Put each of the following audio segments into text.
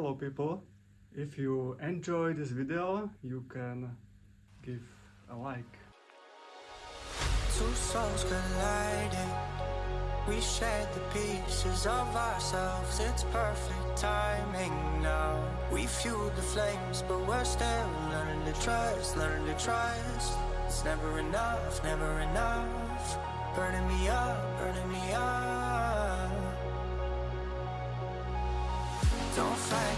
hello people! If you enjoy this video, you can give a like. Two souls colliding. We shared the pieces of ourselves. It's perfect timing now. We fueled the flames, but we're still learning to trust, learning to trust. It's never enough, never enough. Burning me up, burning me up. Don't fight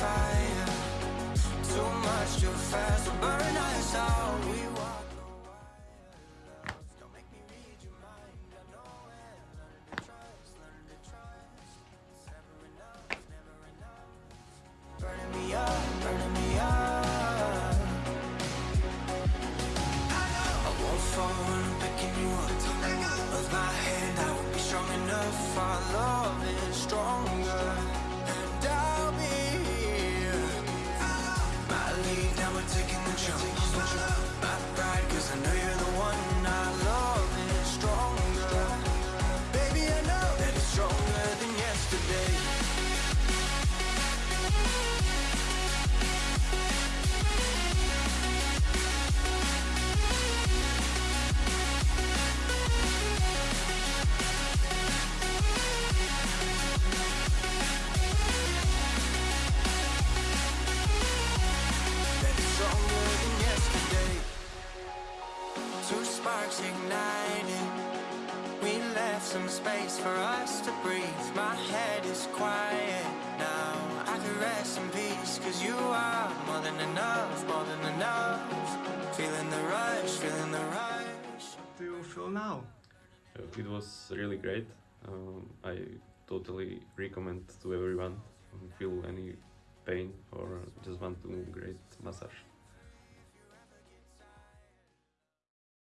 fire. Too much, too fast taking the jump. Sparks igniting. We left some space for us to breathe. My head is quiet now. I can rest in peace, cause you are more than enough, more than enough. Feeling the rush, feeling the rush. Do you feel now? It was really great. Um, I totally recommend to everyone who feel any pain or just want to great massage.